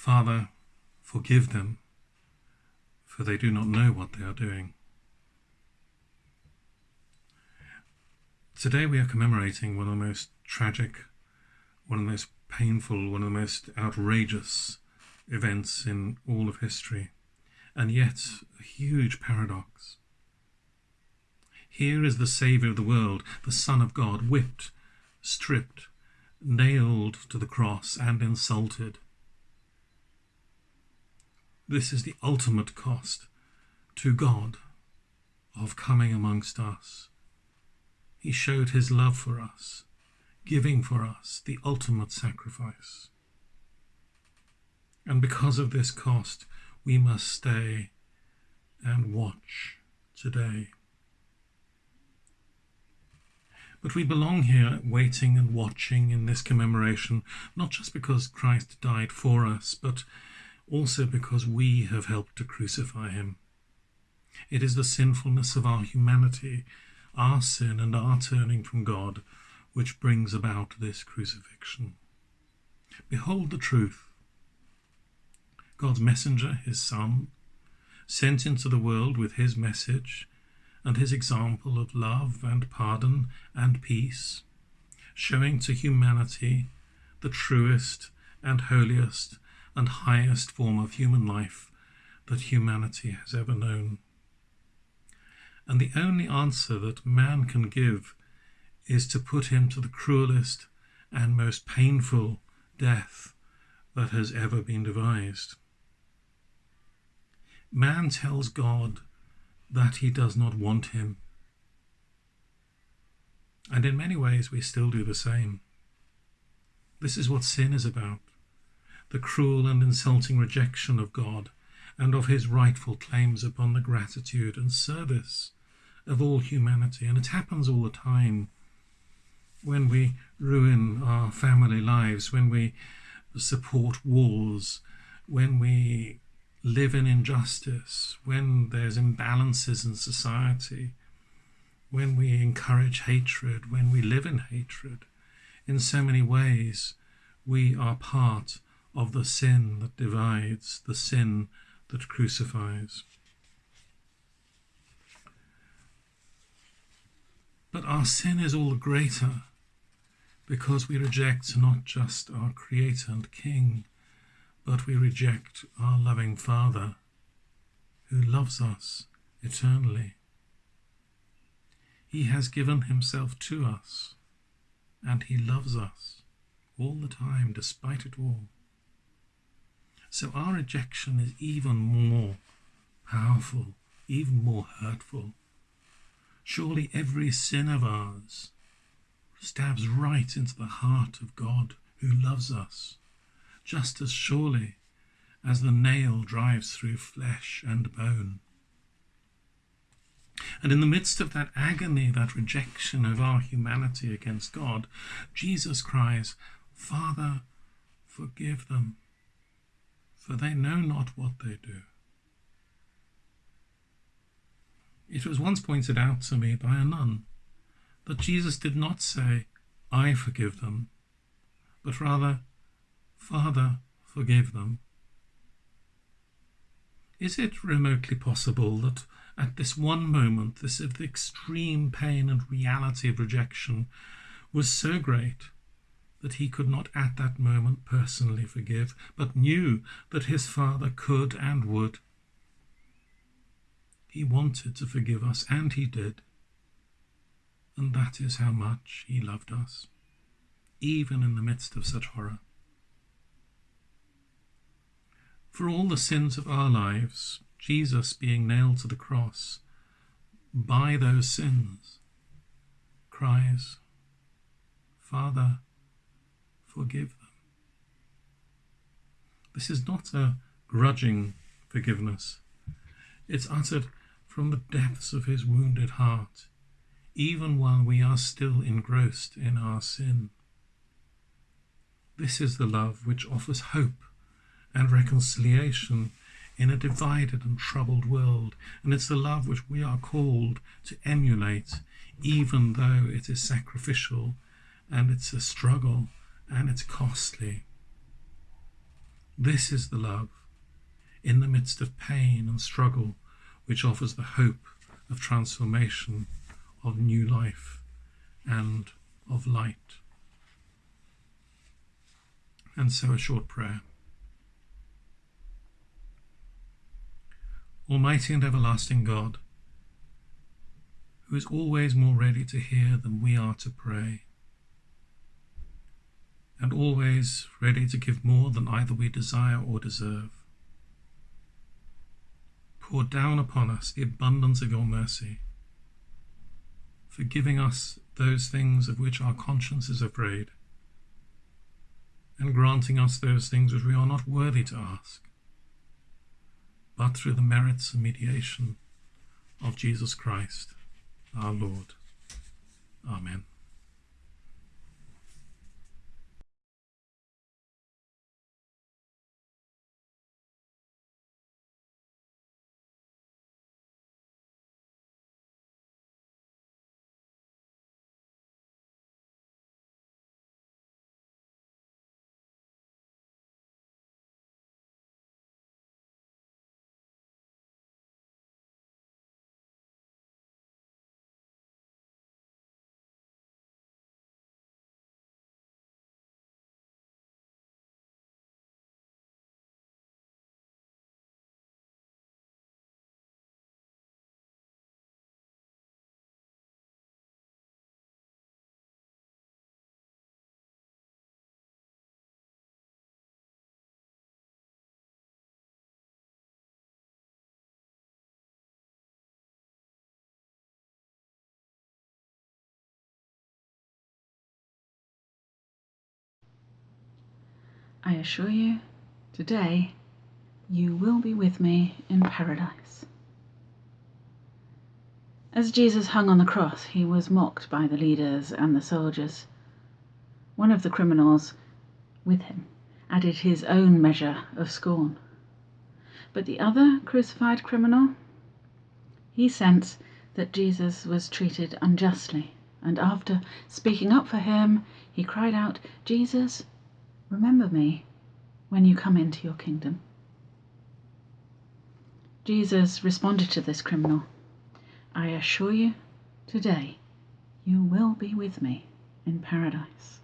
Father, forgive them, for they do not know what they are doing. Today we are commemorating one of the most tragic, one of the most painful, one of the most outrageous events in all of history, and yet a huge paradox. Here is the Saviour of the world, the Son of God, whipped, stripped, nailed to the cross, and insulted. This is the ultimate cost to God of coming amongst us. He showed his love for us, giving for us the ultimate sacrifice. And because of this cost, we must stay and watch today. But we belong here waiting and watching in this commemoration, not just because Christ died for us, but also because we have helped to crucify him. It is the sinfulness of our humanity, our sin and our turning from God, which brings about this crucifixion. Behold the truth. God's messenger, his Son, sent into the world with his message and his example of love and pardon and peace, showing to humanity the truest and holiest and highest form of human life that humanity has ever known. And the only answer that man can give is to put him to the cruelest and most painful death that has ever been devised. Man tells God that he does not want him. And in many ways, we still do the same. This is what sin is about the cruel and insulting rejection of God and of his rightful claims upon the gratitude and service of all humanity. And it happens all the time when we ruin our family lives, when we support wars, when we live in injustice, when there's imbalances in society, when we encourage hatred, when we live in hatred, in so many ways, we are part of the sin that divides, the sin that crucifies. But our sin is all the greater because we reject not just our Creator and King, but we reject our loving Father who loves us eternally. He has given himself to us and he loves us all the time despite it all. So our rejection is even more powerful, even more hurtful. Surely every sin of ours stabs right into the heart of God who loves us just as surely as the nail drives through flesh and bone. And in the midst of that agony, that rejection of our humanity against God, Jesus cries, Father, forgive them, for they know not what they do. It was once pointed out to me by a nun that Jesus did not say, I forgive them, but rather, Father, forgive them. Is it remotely possible that at this one moment, this extreme pain and reality of rejection was so great that he could not at that moment personally forgive, but knew that his Father could and would? He wanted to forgive us, and he did. And that is how much he loved us, even in the midst of such horror. For all the sins of our lives, Jesus being nailed to the cross, by those sins, cries, Father, forgive them. This is not a grudging forgiveness. It's uttered from the depths of his wounded heart, even while we are still engrossed in our sin. This is the love which offers hope and reconciliation in a divided and troubled world. And it's the love which we are called to emulate, even though it is sacrificial and it's a struggle and it's costly. This is the love, in the midst of pain and struggle, which offers the hope of transformation, of new life, and of light. And so a short prayer. Almighty and everlasting God, who is always more ready to hear than we are to pray, and always ready to give more than either we desire or deserve. Pour down upon us the abundance of your mercy, forgiving us those things of which our conscience is afraid, and granting us those things which we are not worthy to ask, but through the merits and mediation of Jesus Christ our Lord. Amen. I assure you, today you will be with me in paradise. As Jesus hung on the cross, he was mocked by the leaders and the soldiers. One of the criminals with him added his own measure of scorn. But the other crucified criminal, he sensed that Jesus was treated unjustly, and after speaking up for him, he cried out, Jesus, Remember me when you come into your kingdom. Jesus responded to this criminal I assure you, today you will be with me in paradise.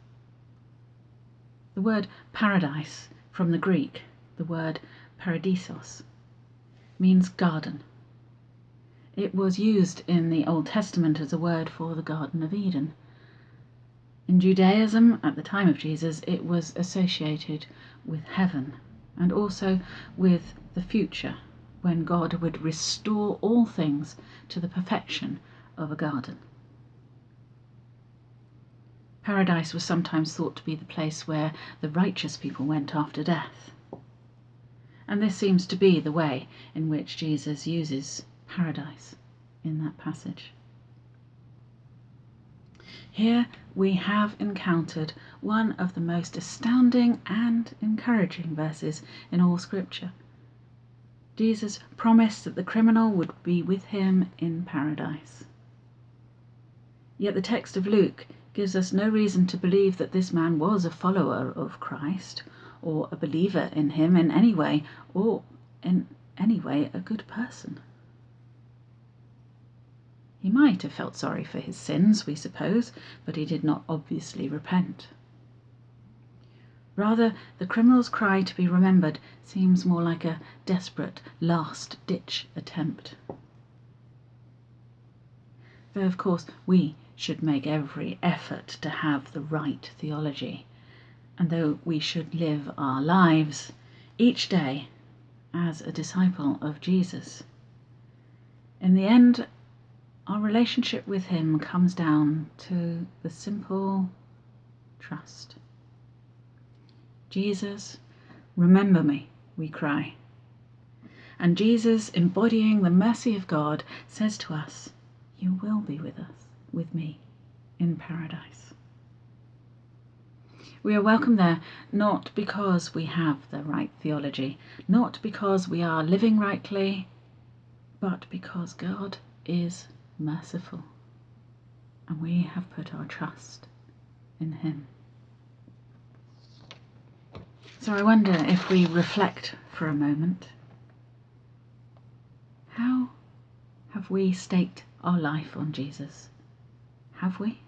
The word paradise from the Greek, the word paradisos, means garden. It was used in the Old Testament as a word for the Garden of Eden in Judaism, at the time of Jesus, it was associated with heaven and also with the future, when God would restore all things to the perfection of a garden. Paradise was sometimes thought to be the place where the righteous people went after death. And this seems to be the way in which Jesus uses paradise in that passage. Here we have encountered one of the most astounding and encouraging verses in all Scripture. Jesus promised that the criminal would be with him in paradise. Yet the text of Luke gives us no reason to believe that this man was a follower of Christ or a believer in him in any way, or in any way a good person. He might have felt sorry for his sins, we suppose, but he did not obviously repent. Rather, the criminal's cry to be remembered seems more like a desperate last ditch attempt. Though, of course, we should make every effort to have the right theology, and though we should live our lives each day as a disciple of Jesus. In the end, our relationship with Him comes down to the simple trust. Jesus, remember me, we cry. And Jesus, embodying the mercy of God, says to us, You will be with us, with me, in paradise. We are welcome there not because we have the right theology, not because we are living rightly, but because God is merciful, and we have put our trust in Him. So I wonder if we reflect for a moment how have we staked our life on Jesus? Have we?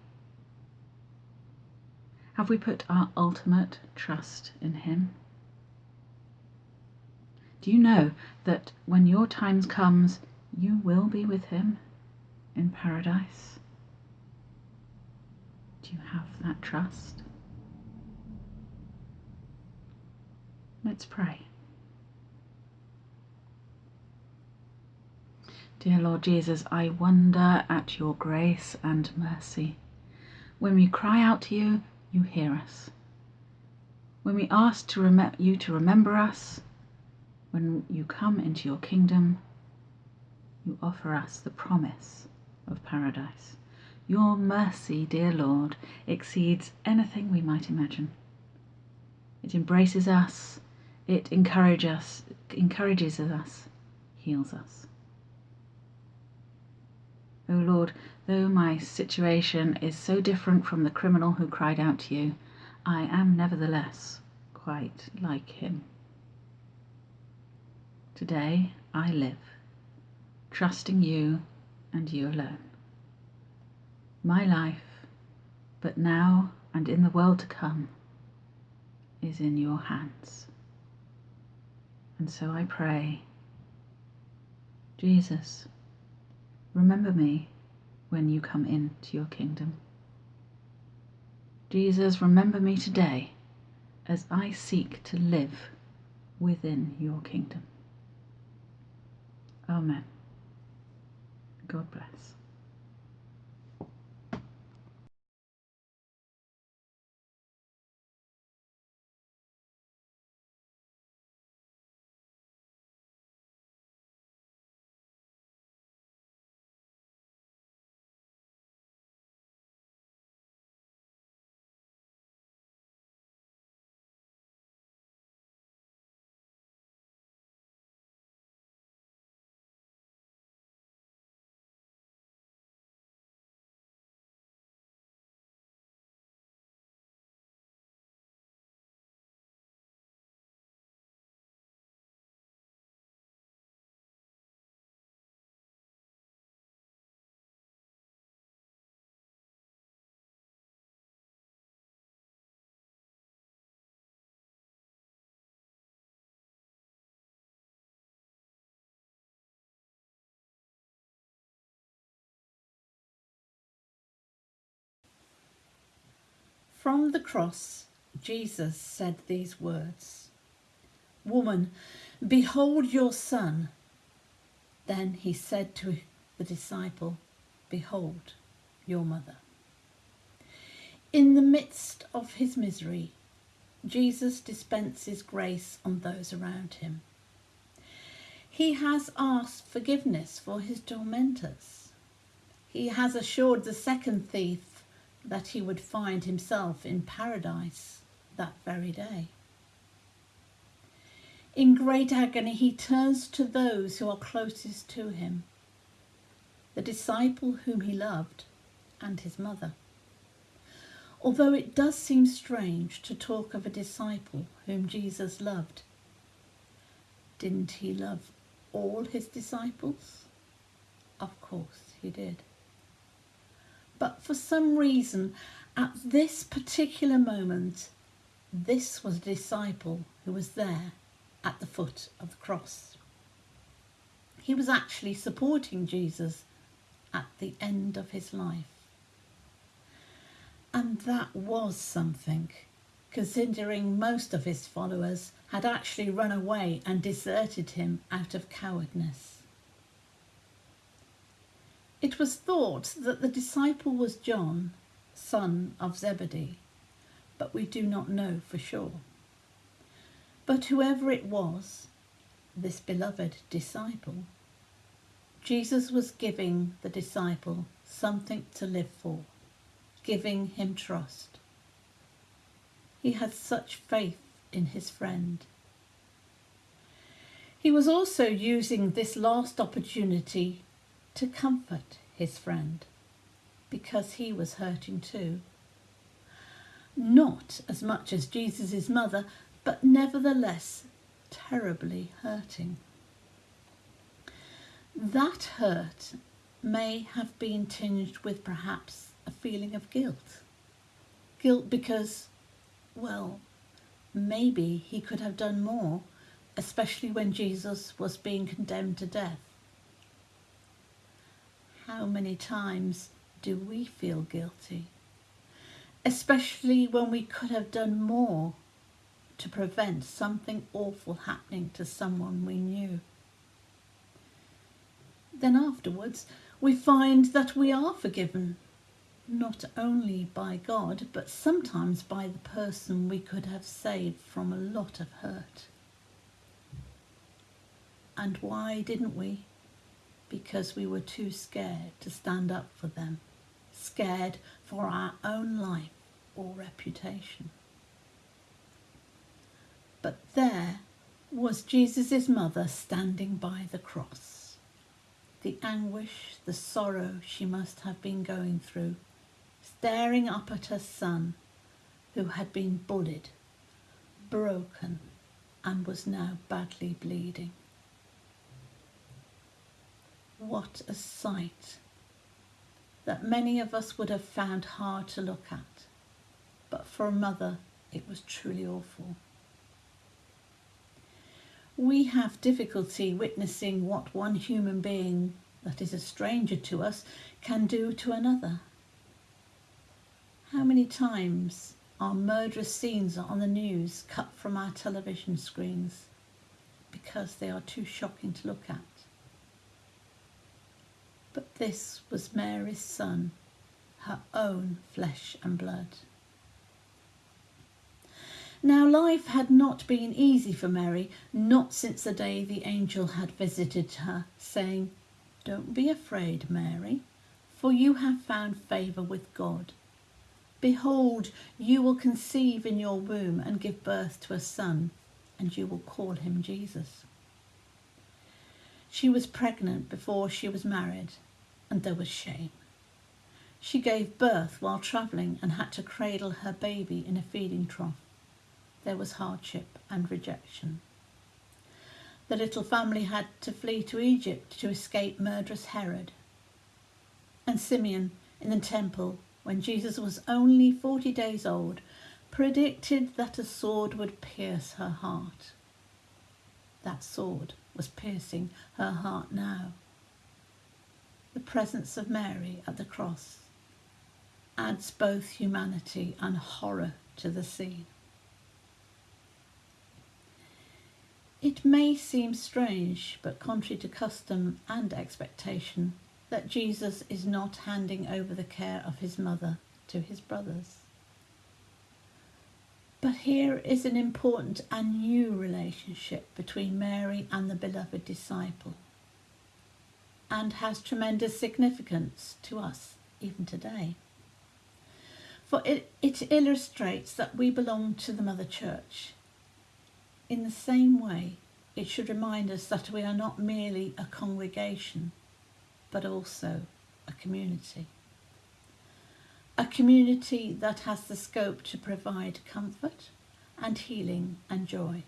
Have we put our ultimate trust in Him? Do you know that when your time comes, you will be with Him in paradise? Do you have that trust? Let's pray. Dear Lord Jesus, I wonder at your grace and mercy. When we cry out to you, you hear us. When we ask to you to remember us, when you come into your kingdom, you offer us the promise of paradise. Your mercy, dear Lord, exceeds anything we might imagine. It embraces us, it encourages us, encourages us, heals us. O oh Lord, though my situation is so different from the criminal who cried out to you, I am nevertheless quite like him. Today I live, trusting you and you alone. My life, but now and in the world to come, is in your hands. And so I pray, Jesus, remember me when you come into your kingdom. Jesus, remember me today as I seek to live within your kingdom. Amen. God bless. From the cross, Jesus said these words Woman, behold your son. Then he said to the disciple, Behold your mother. In the midst of his misery, Jesus dispenses grace on those around him. He has asked forgiveness for his tormentors. He has assured the second thief that he would find himself in paradise that very day. In great agony, he turns to those who are closest to him the disciple whom he loved and his mother. Although it does seem strange to talk of a disciple whom Jesus loved, didn't he love all his disciples? Of course he did. But for some reason, at this particular moment, this was a disciple who was there at the foot of the cross. He was actually supporting Jesus at the end of his life. And that was something, considering most of his followers had actually run away and deserted him out of cowardness. It was thought that the disciple was John, son of Zebedee, but we do not know for sure. But whoever it was, this beloved disciple, Jesus was giving the disciple something to live for, giving him trust. He had such faith in his friend. He was also using this last opportunity to comfort his friend because he was hurting too. Not as much as Jesus' mother, but nevertheless terribly hurting. That hurt may have been tinged with perhaps a feeling of guilt. Guilt because, well, maybe he could have done more, especially when Jesus was being condemned to death. How many times do we feel guilty? Especially when we could have done more to prevent something awful happening to someone we knew. Then afterwards, we find that we are forgiven, not only by God, but sometimes by the person we could have saved from a lot of hurt. And why didn't we? Because we were too scared to stand up for them, scared for our own life or reputation. But there was Jesus' mother standing by the cross. The anguish, the sorrow she must have been going through, staring up at her son who had been bullied, broken, and was now badly bleeding. What a sight that many of us would have found hard to look at, but for a mother it was truly awful. We have difficulty witnessing what one human being that is a stranger to us can do to another. How many times are murderous scenes on the news cut from our television screens because they are too shocking to look at? But this was Mary's son, her own flesh and blood. Now, life had not been easy for Mary, not since the day the angel had visited her, saying, Don't be afraid, Mary, for you have found favour with God. Behold, you will conceive in your womb and give birth to a son, and you will call him Jesus. She was pregnant before she was married, and there was shame. She gave birth while travelling and had to cradle her baby in a feeding trough. There was hardship and rejection. The little family had to flee to Egypt to escape murderous Herod. And Simeon in the temple, when Jesus was only 40 days old, predicted that a sword would pierce her heart. That sword was piercing her heart now the presence of Mary at the cross adds both humanity and horror to the scene. It may seem strange, but contrary to custom and expectation, that Jesus is not handing over the care of his mother to his brothers. But here is an important and new relationship between Mary and the beloved disciple and has tremendous significance to us even today. For it, it illustrates that we belong to the Mother Church. In the same way, it should remind us that we are not merely a congregation, but also a community. A community that has the scope to provide comfort and healing and joy.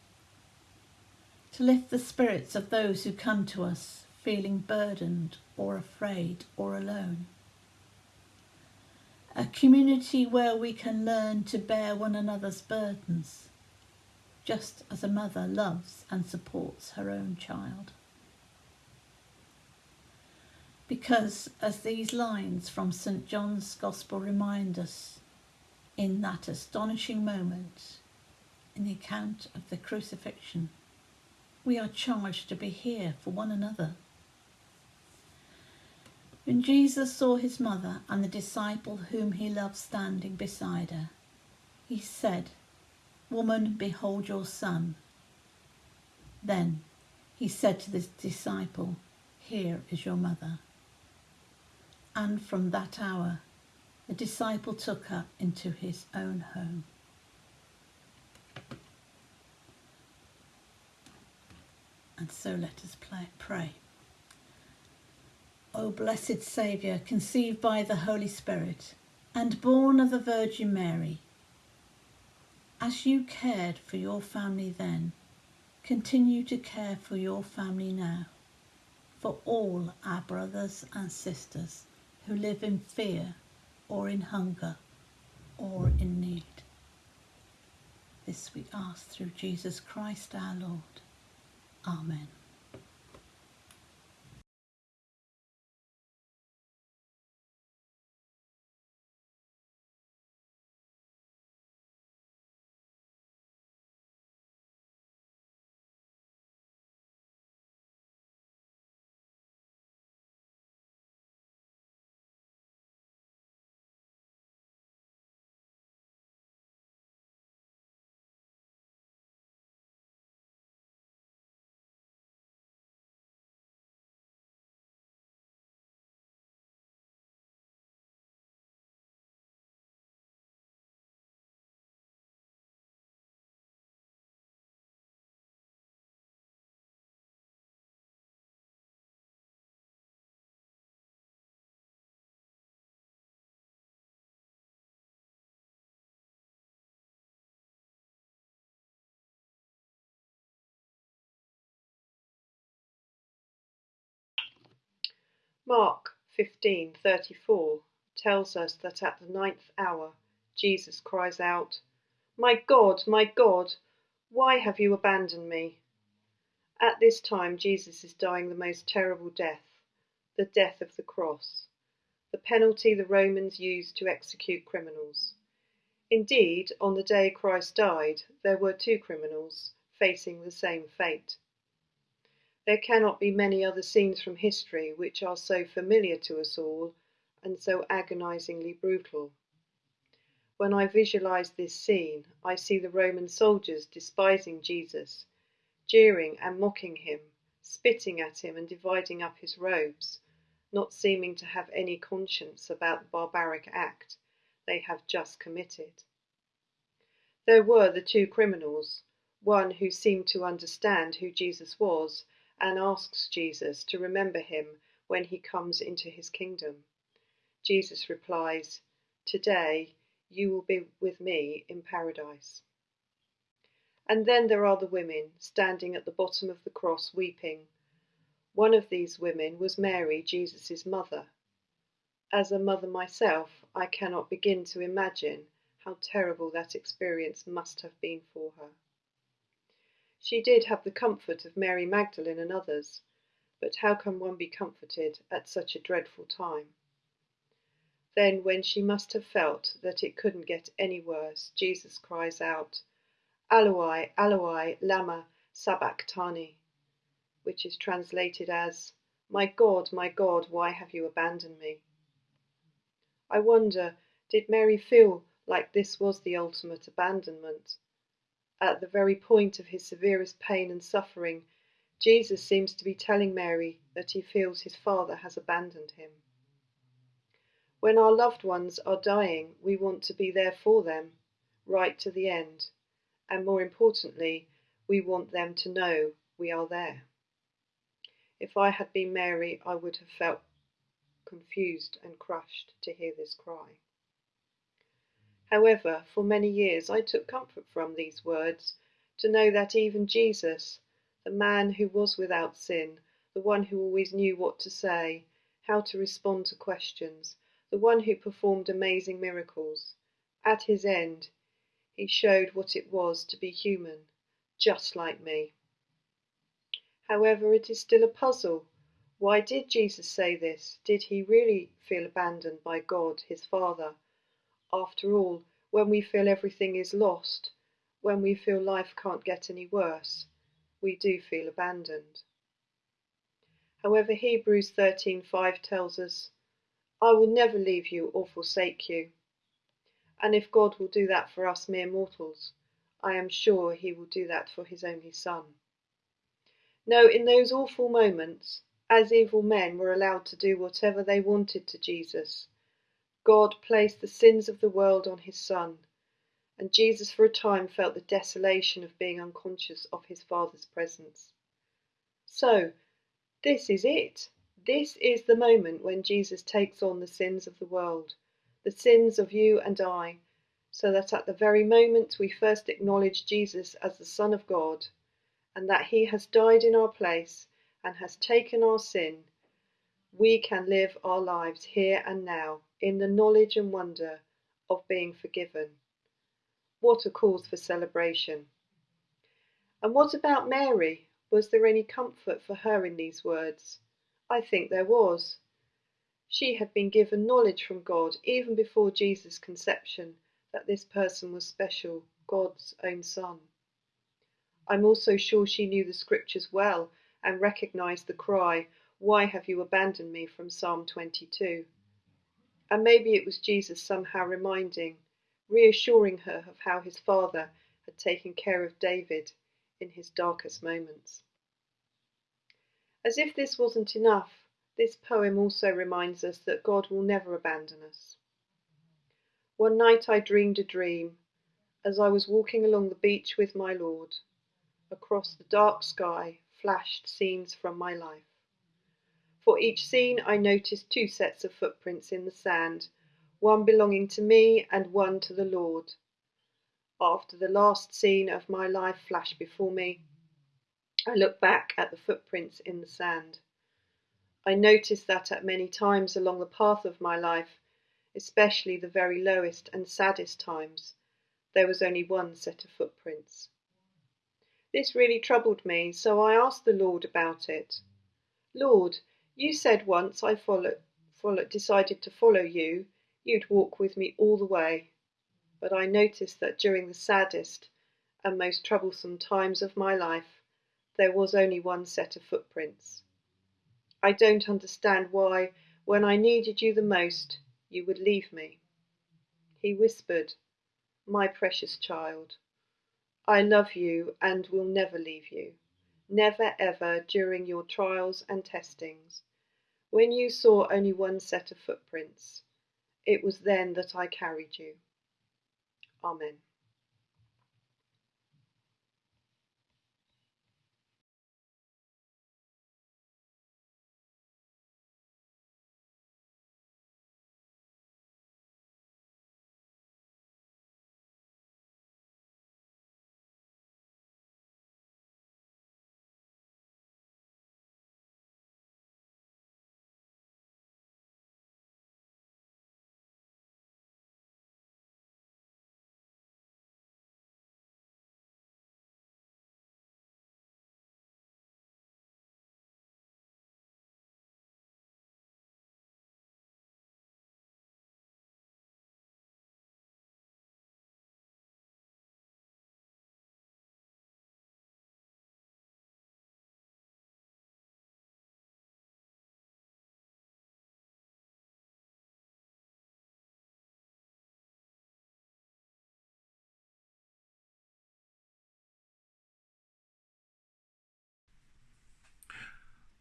To lift the spirits of those who come to us feeling burdened or afraid or alone. A community where we can learn to bear one another's burdens, just as a mother loves and supports her own child. Because, as these lines from St John's Gospel remind us, in that astonishing moment, in the account of the crucifixion, we are charged to be here for one another when Jesus saw his mother and the disciple whom he loved standing beside her, he said, Woman, behold your son. Then he said to the disciple, Here is your mother. And from that hour, the disciple took her into his own home. And so let us play, pray. O blessed Saviour, conceived by the Holy Spirit, and born of the Virgin Mary, As you cared for your family then, continue to care for your family now, for all our brothers and sisters who live in fear or in hunger or in need. This we ask through Jesus Christ our Lord. Amen. Mark 15:34 tells us that at the ninth hour Jesus cries out, "My God, my God, why have you abandoned me?" At this time Jesus is dying the most terrible death, the death of the cross, the penalty the Romans used to execute criminals. Indeed, on the day Christ died, there were two criminals facing the same fate. There cannot be many other scenes from history which are so familiar to us all and so agonizingly brutal. When I visualize this scene, I see the Roman soldiers despising Jesus, jeering and mocking him, spitting at him and dividing up his robes, not seeming to have any conscience about the barbaric act they have just committed. There were the two criminals, one who seemed to understand who Jesus was and asks Jesus to remember him when he comes into his kingdom. Jesus replies, Today you will be with me in paradise. And then there are the women standing at the bottom of the cross weeping. One of these women was Mary, Jesus' mother. As a mother myself, I cannot begin to imagine how terrible that experience must have been for her. She did have the comfort of Mary Magdalene and others, but how can one be comforted at such a dreadful time? Then, when she must have felt that it couldn't get any worse, Jesus cries out, Eloi, Eloi, lama sabachthani, which is translated as, My God, my God, why have you abandoned me? I wonder, did Mary feel like this was the ultimate abandonment? At the very point of his severest pain and suffering, Jesus seems to be telling Mary that he feels his Father has abandoned him. When our loved ones are dying, we want to be there for them, right to the end, and more importantly, we want them to know we are there. If I had been Mary, I would have felt confused and crushed to hear this cry. However, for many years I took comfort from these words, to know that even Jesus, the man who was without sin, the one who always knew what to say, how to respond to questions, the one who performed amazing miracles, at his end, he showed what it was to be human, just like me. However, it is still a puzzle. Why did Jesus say this? Did he really feel abandoned by God, his Father? After all, when we feel everything is lost, when we feel life can't get any worse, we do feel abandoned. However, Hebrews 13:5 tells us, "I will never leave you or forsake you." And if God will do that for us mere mortals, I am sure he will do that for his only son. No, in those awful moments, as evil men were allowed to do whatever they wanted to Jesus, God placed the sins of the world on his Son, and Jesus for a time felt the desolation of being unconscious of his Father's presence. So, this is it. This is the moment when Jesus takes on the sins of the world, the sins of you and I, so that at the very moment we first acknowledge Jesus as the Son of God, and that he has died in our place and has taken our sin, we can live our lives here and now in the knowledge and wonder of being forgiven. What a cause for celebration! And what about Mary? Was there any comfort for her in these words? I think there was. She had been given knowledge from God even before Jesus' conception that this person was special, God's own Son. I'm also sure she knew the scriptures well and recognized the cry, Why have you abandoned me? from Psalm 22. And maybe it was Jesus somehow reminding, reassuring her of how his father had taken care of David in his darkest moments. As if this wasn't enough, this poem also reminds us that God will never abandon us. One night I dreamed a dream as I was walking along the beach with my Lord. Across the dark sky flashed scenes from my life. For each scene I noticed two sets of footprints in the sand, one belonging to me and one to the Lord. After the last scene of my life flashed before me, I looked back at the footprints in the sand. I noticed that at many times along the path of my life, especially the very lowest and saddest times, there was only one set of footprints. This really troubled me, so I asked the Lord about it. Lord, you said once I follow, follow, decided to follow you, you'd walk with me all the way. But I noticed that during the saddest and most troublesome times of my life, there was only one set of footprints. I don't understand why, when I needed you the most, you would leave me. He whispered, My precious child, I love you and will never leave you, never ever during your trials and testings. When you saw only one set of footprints, it was then that I carried you. Amen.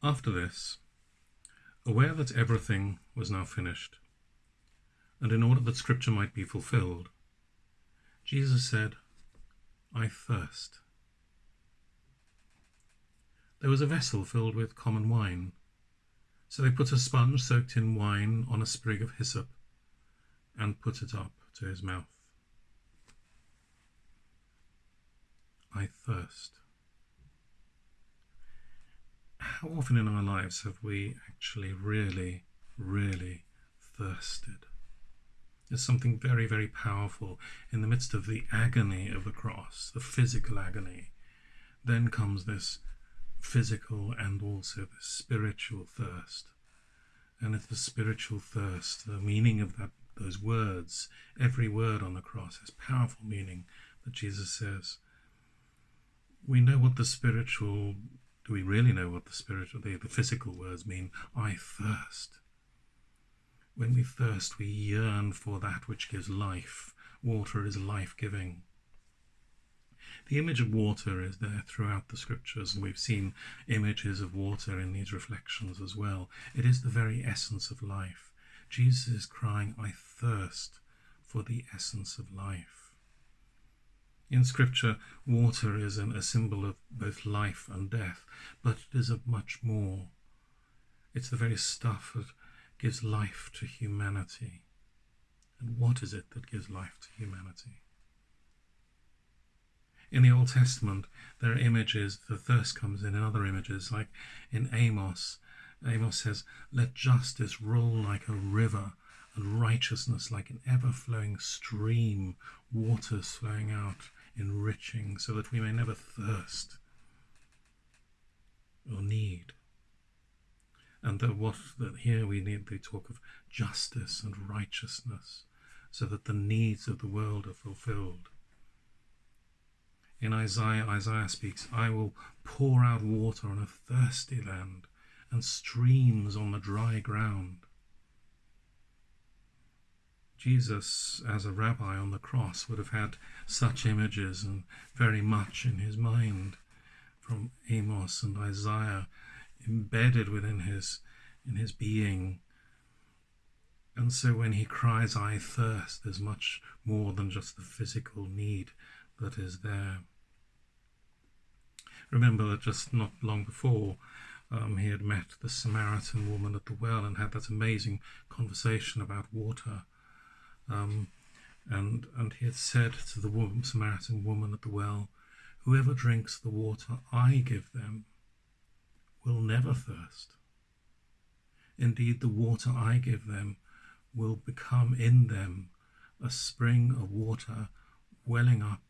After this, aware that everything was now finished, and in order that Scripture might be fulfilled, Jesus said, I thirst. There was a vessel filled with common wine, so they put a sponge soaked in wine on a sprig of hyssop and put it up to his mouth. I thirst how often in our lives have we actually really, really thirsted? There's something very, very powerful in the midst of the agony of the cross, the physical agony. Then comes this physical and also the spiritual thirst. And it's the spiritual thirst, the meaning of that those words, every word on the cross has powerful meaning that Jesus says. We know what the spiritual do we really know what the spiritual, the, the physical words mean? I thirst. When we thirst, we yearn for that which gives life. Water is life giving. The image of water is there throughout the scriptures, and we've seen images of water in these reflections as well. It is the very essence of life. Jesus is crying, I thirst for the essence of life. In Scripture, water is an, a symbol of both life and death, but it is of much more. It's the very stuff that gives life to humanity. And what is it that gives life to humanity? In the Old Testament, there are images, the thirst comes in in other images, like in Amos. Amos says, Let justice roll like a river, and righteousness like an ever flowing stream, waters flowing out, enriching, so that we may never thirst or need. And that what that here we need to talk of justice and righteousness, so that the needs of the world are fulfilled. In Isaiah, Isaiah speaks, I will pour out water on a thirsty land and streams on the dry ground. Jesus, as a rabbi on the cross, would have had such images and very much in his mind from Amos and Isaiah embedded within his in his being. And so when he cries, I thirst, there's much more than just the physical need that is there. Remember that just not long before, um, he had met the Samaritan woman at the well and had that amazing conversation about water. Um, and, and he had said to the woman, Samaritan woman at the well, Whoever drinks the water I give them will never thirst. Indeed, the water I give them will become in them a spring of water welling up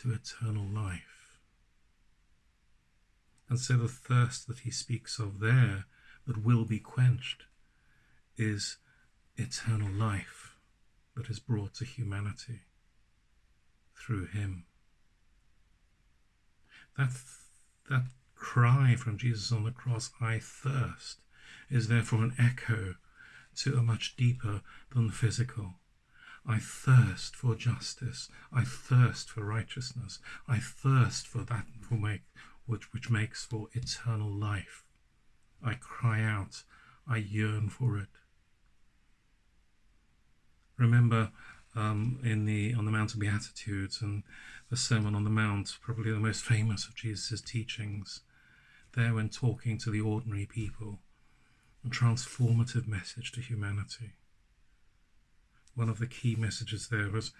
to eternal life. And so the thirst that he speaks of there that will be quenched is eternal life that is brought to humanity through him. That, that cry from Jesus on the cross, I thirst, is therefore an echo to a much deeper than the physical. I thirst for justice. I thirst for righteousness. I thirst for that which, which makes for eternal life. I cry out. I yearn for it. Remember um, in the on the Mount of Beatitudes and the Sermon on the Mount, probably the most famous of Jesus' teachings, there when talking to the ordinary people, a transformative message to humanity. One of the key messages there was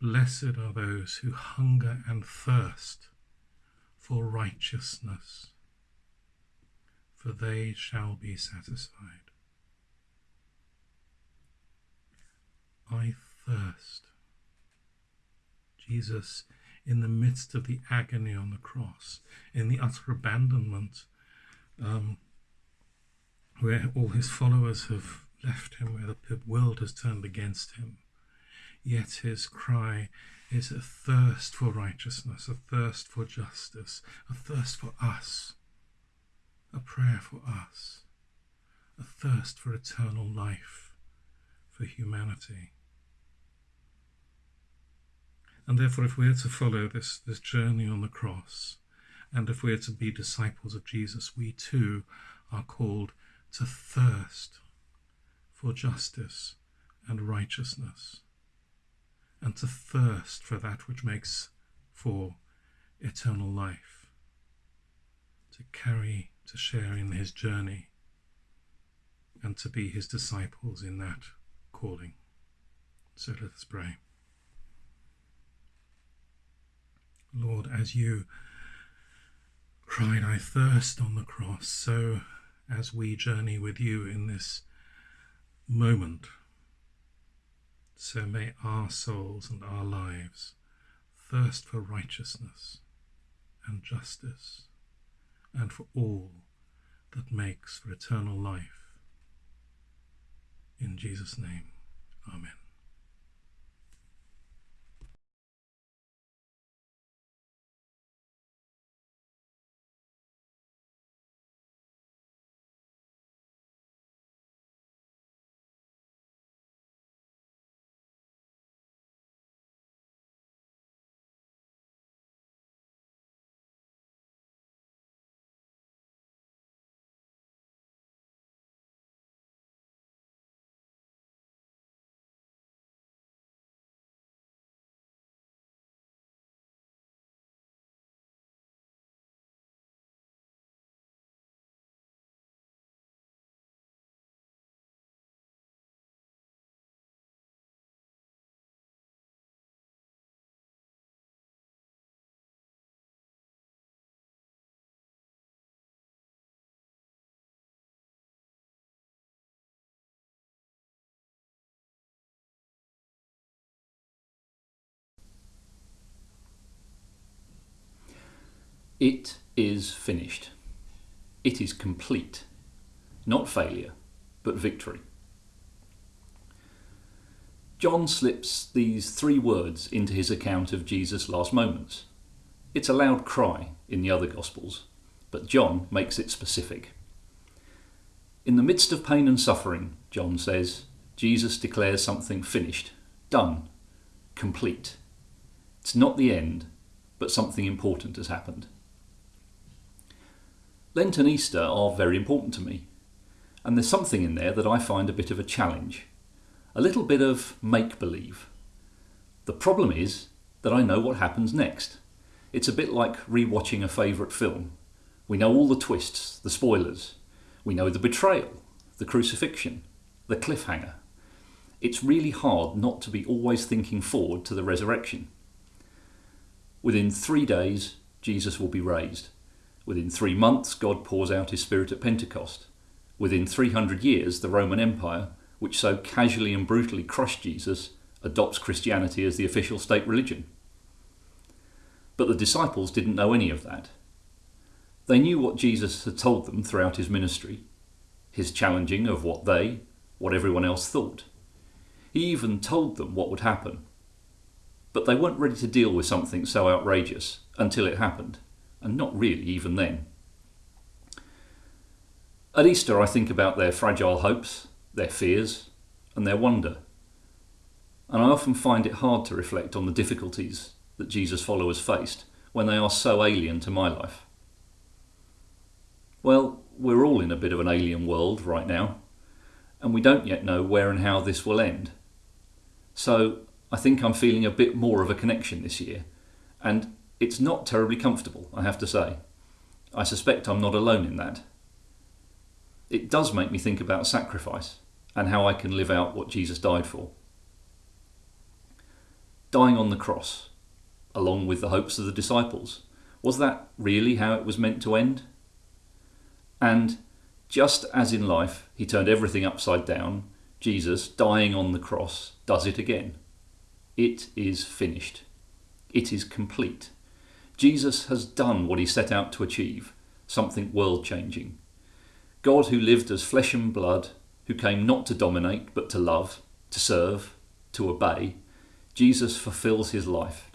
Blessed are those who hunger and thirst for righteousness, for they shall be satisfied. I thirst. Jesus in the midst of the agony on the cross, in the utter abandonment, um, where all his followers have left him, where the world has turned against him. Yet his cry is a thirst for righteousness, a thirst for justice, a thirst for us, a prayer for us, a thirst for eternal life, for humanity. And therefore, if we are to follow this, this journey on the cross, and if we are to be disciples of Jesus, we too are called to thirst for justice and righteousness, and to thirst for that which makes for eternal life, to carry, to share in his journey, and to be his disciples in that calling. So let us pray. Lord, as you cried, I thirst on the cross, so as we journey with you in this moment, so may our souls and our lives thirst for righteousness and justice and for all that makes for eternal life. In Jesus' name, Amen. It is finished. It is complete. Not failure, but victory. John slips these three words into his account of Jesus' last moments. It's a loud cry in the other Gospels, but John makes it specific. In the midst of pain and suffering, John says, Jesus declares something finished, done, complete. It's not the end, but something important has happened. Lent and Easter are very important to me, and there's something in there that I find a bit of a challenge a little bit of make believe. The problem is that I know what happens next. It's a bit like rewatching a favourite film. We know all the twists, the spoilers. We know the betrayal, the crucifixion, the cliffhanger. It's really hard not to be always thinking forward to the resurrection. Within three days, Jesus will be raised. Within three months, God pours out his Spirit at Pentecost. Within 300 years, the Roman Empire which so casually and brutally crushed Jesus, adopts Christianity as the official state religion. But the disciples didn't know any of that. They knew what Jesus had told them throughout his ministry, his challenging of what they, what everyone else thought. He even told them what would happen. But they weren't ready to deal with something so outrageous until it happened, and not really even then. At Easter, I think about their fragile hopes, their fears, and their wonder. And I often find it hard to reflect on the difficulties that Jesus' followers faced when they are so alien to my life. Well, we're all in a bit of an alien world right now, and we don't yet know where and how this will end. So I think I'm feeling a bit more of a connection this year, and it's not terribly comfortable, I have to say. I suspect I'm not alone in that it does make me think about sacrifice and how I can live out what Jesus died for. Dying on the cross, along with the hopes of the disciples, was that really how it was meant to end? And just as in life he turned everything upside down, Jesus, dying on the cross, does it again. It is finished. It is complete. Jesus has done what he set out to achieve, something world changing. God who lived as flesh and blood, who came not to dominate but to love, to serve, to obey, Jesus fulfills his life.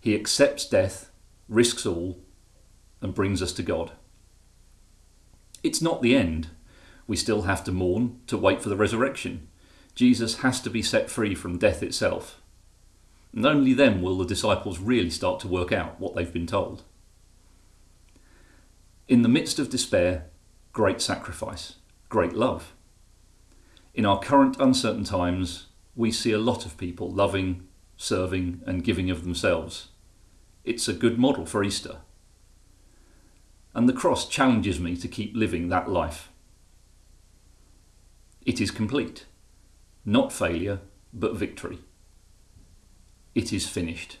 He accepts death, risks all, and brings us to God. It's not the end. We still have to mourn, to wait for the resurrection. Jesus has to be set free from death itself. And only then will the disciples really start to work out what they've been told. In the midst of despair, great sacrifice, great love. In our current uncertain times, we see a lot of people loving, serving, and giving of themselves. It's a good model for Easter. And the cross challenges me to keep living that life. It is complete, not failure, but victory. It is finished.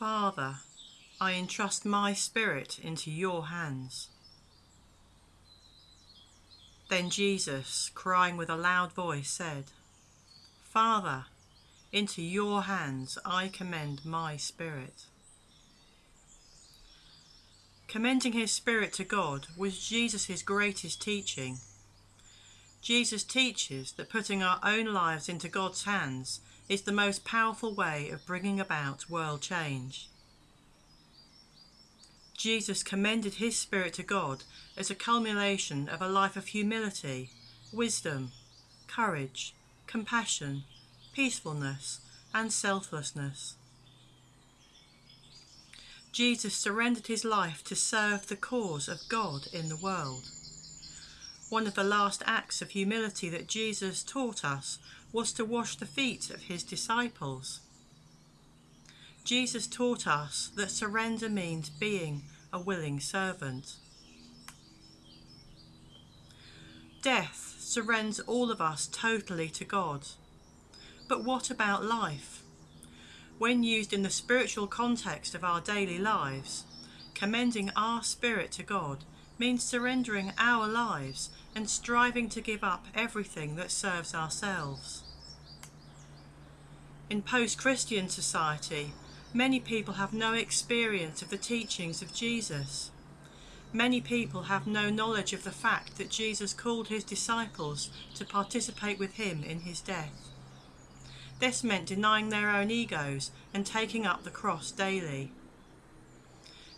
Father, I entrust my spirit into your hands. Then Jesus, crying with a loud voice, said, Father, into your hands I commend my spirit. Commending his spirit to God was Jesus' greatest teaching. Jesus teaches that putting our own lives into God's hands is the most powerful way of bringing about world change. Jesus commended his spirit to God as a culmination of a life of humility, wisdom, courage, compassion, peacefulness, and selflessness. Jesus surrendered his life to serve the cause of God in the world. One of the last acts of humility that Jesus taught us was to wash the feet of his disciples. Jesus taught us that surrender means being a willing servant. Death surrenders all of us totally to God. But what about life? When used in the spiritual context of our daily lives, commending our spirit to God means surrendering our lives and striving to give up everything that serves ourselves. In post Christian society, many people have no experience of the teachings of Jesus. Many people have no knowledge of the fact that Jesus called his disciples to participate with him in his death. This meant denying their own egos and taking up the cross daily.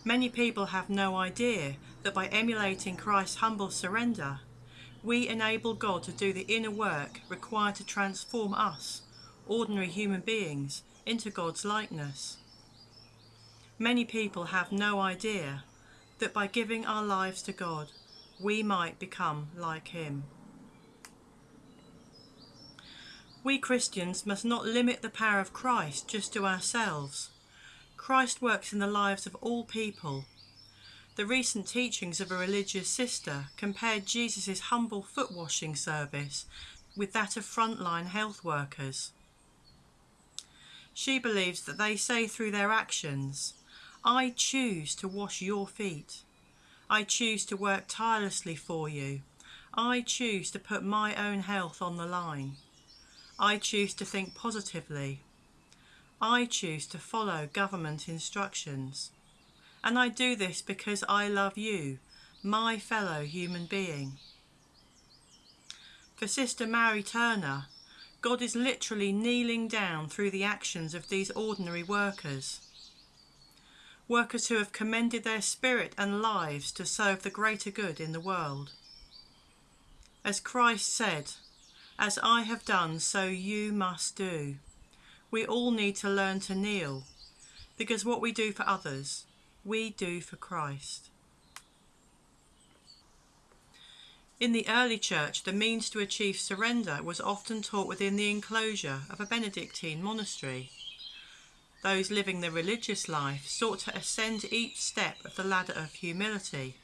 Many people have no idea that by emulating Christ's humble surrender, we enable God to do the inner work required to transform us, ordinary human beings, into God's likeness. Many people have no idea that by giving our lives to God, we might become like Him. We Christians must not limit the power of Christ just to ourselves. Christ works in the lives of all people. The recent teachings of a religious sister compared Jesus' humble foot washing service with that of frontline health workers. She believes that they say through their actions, I choose to wash your feet. I choose to work tirelessly for you. I choose to put my own health on the line. I choose to think positively. I choose to follow government instructions. And I do this because I love you, my fellow human being. For Sister Mary Turner, God is literally kneeling down through the actions of these ordinary workers. Workers who have commended their spirit and lives to serve the greater good in the world. As Christ said, as I have done, so you must do. We all need to learn to kneel, because what we do for others, we do for Christ. In the early church, the means to achieve surrender was often taught within the enclosure of a Benedictine monastery. Those living the religious life sought to ascend each step of the ladder of humility.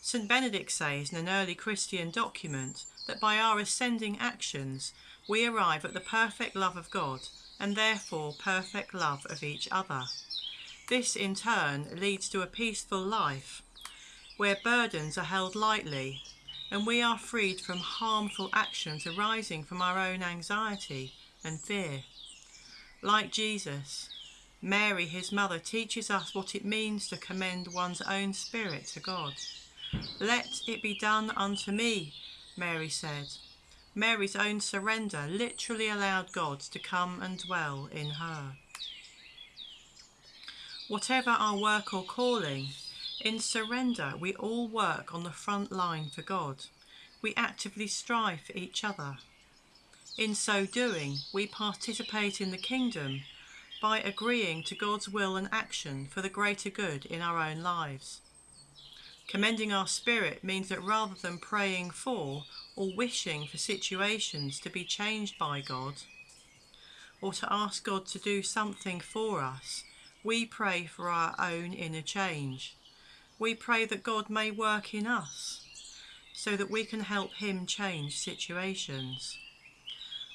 St. Benedict says in an early Christian document that by our ascending actions we arrive at the perfect love of God and therefore perfect love of each other. This in turn leads to a peaceful life where burdens are held lightly and we are freed from harmful actions arising from our own anxiety and fear. Like Jesus, Mary, his mother, teaches us what it means to commend one's own spirit to God. Let it be done unto me, Mary said. Mary's own surrender literally allowed God to come and dwell in her. Whatever our work or calling, in surrender we all work on the front line for God. We actively strive for each other. In so doing, we participate in the kingdom by agreeing to God's will and action for the greater good in our own lives. Commending our spirit means that rather than praying for or wishing for situations to be changed by God, or to ask God to do something for us, we pray for our own inner change. We pray that God may work in us so that we can help Him change situations.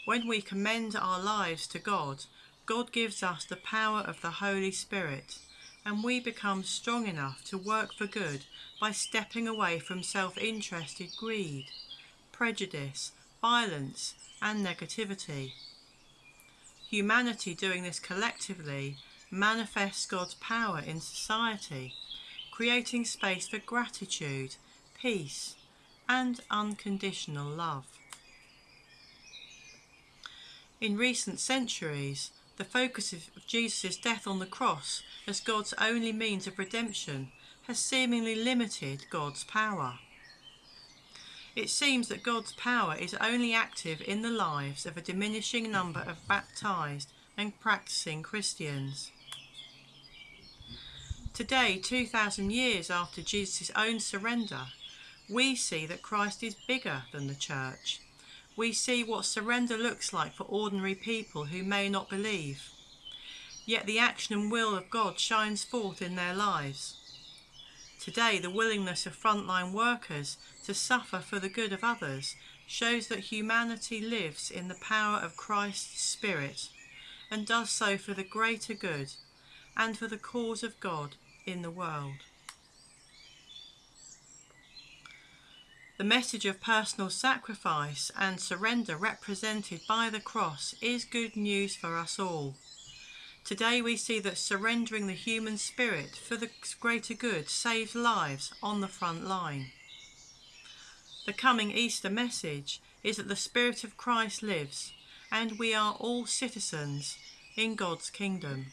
When we commend our lives to God, God gives us the power of the Holy Spirit and we become strong enough to work for good by stepping away from self-interested greed, prejudice, violence and negativity. Humanity doing this collectively manifests God's power in society, creating space for gratitude, peace, and unconditional love. In recent centuries, the focus of Jesus' death on the cross as God's only means of redemption has seemingly limited God's power. It seems that God's power is only active in the lives of a diminishing number of baptized and practicing Christians. Today, 2,000 years after Jesus' own surrender, we see that Christ is bigger than the church. We see what surrender looks like for ordinary people who may not believe. Yet the action and will of God shines forth in their lives. Today, the willingness of frontline workers to suffer for the good of others shows that humanity lives in the power of Christ's Spirit and does so for the greater good and for the cause of God in the world. The message of personal sacrifice and surrender represented by the cross is good news for us all. Today we see that surrendering the human spirit for the greater good saves lives on the front line. The coming Easter message is that the Spirit of Christ lives and we are all citizens in God's kingdom.